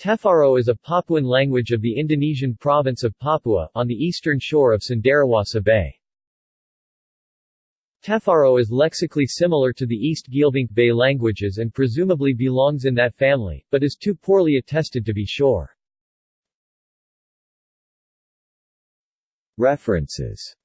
Tefaro is a Papuan language of the Indonesian province of Papua, on the eastern shore of Cenderawasih Bay. Tefaro is lexically similar to the East Geelvink Bay languages and presumably belongs in that family, but is too poorly attested to be sure. References